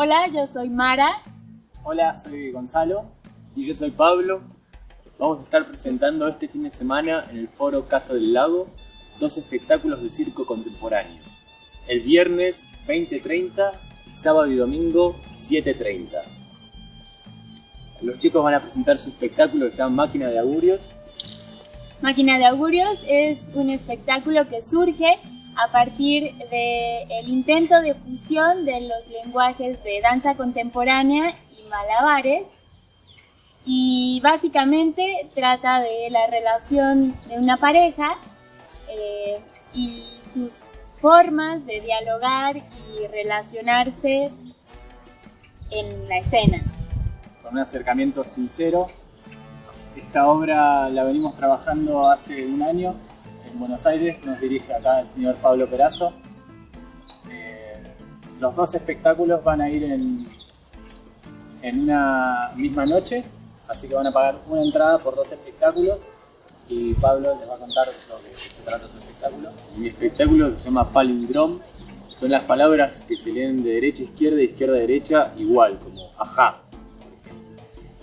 Hola, yo soy Mara. Hola, soy Gonzalo. Y yo soy Pablo. Vamos a estar presentando este fin de semana en el foro Casa del Lago dos espectáculos de circo contemporáneo. El viernes 20.30 y sábado y domingo 7.30. Los chicos van a presentar su espectáculo que se llama Máquina de Augurios. Máquina de Augurios es un espectáculo que surge a partir del intento de fusión de los lenguajes de danza contemporánea y malabares y básicamente trata de la relación de una pareja eh, y sus formas de dialogar y relacionarse en la escena. Con un acercamiento sincero. Esta obra la venimos trabajando hace un año en Buenos Aires, nos dirige acá el señor Pablo Perazo. Eh, los dos espectáculos van a ir en, en una misma noche, así que van a pagar una entrada por dos espectáculos y Pablo les va a contar lo que se trata su espectáculo. Mi espectáculo se llama Palindrom, son las palabras que se leen de derecha a izquierda y izquierda a derecha igual, como ajá, por.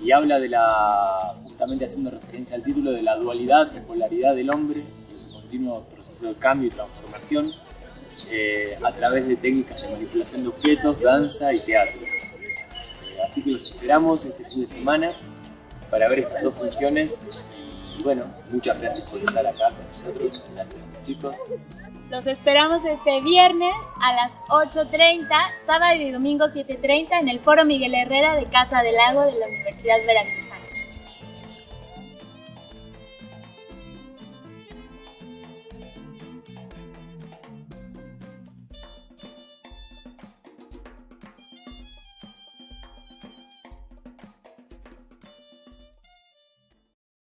Y habla de la, justamente haciendo referencia al título, de la dualidad y polaridad del hombre continuo proceso de cambio y transformación eh, a través de técnicas de manipulación de objetos, danza y teatro. Eh, así que los esperamos este fin de semana para ver estas dos funciones y bueno, muchas gracias por estar acá con nosotros, gracias chicos. Los esperamos este viernes a las 8.30, sábado y domingo 7.30 en el Foro Miguel Herrera de Casa del Lago de la Universidad Veracruz.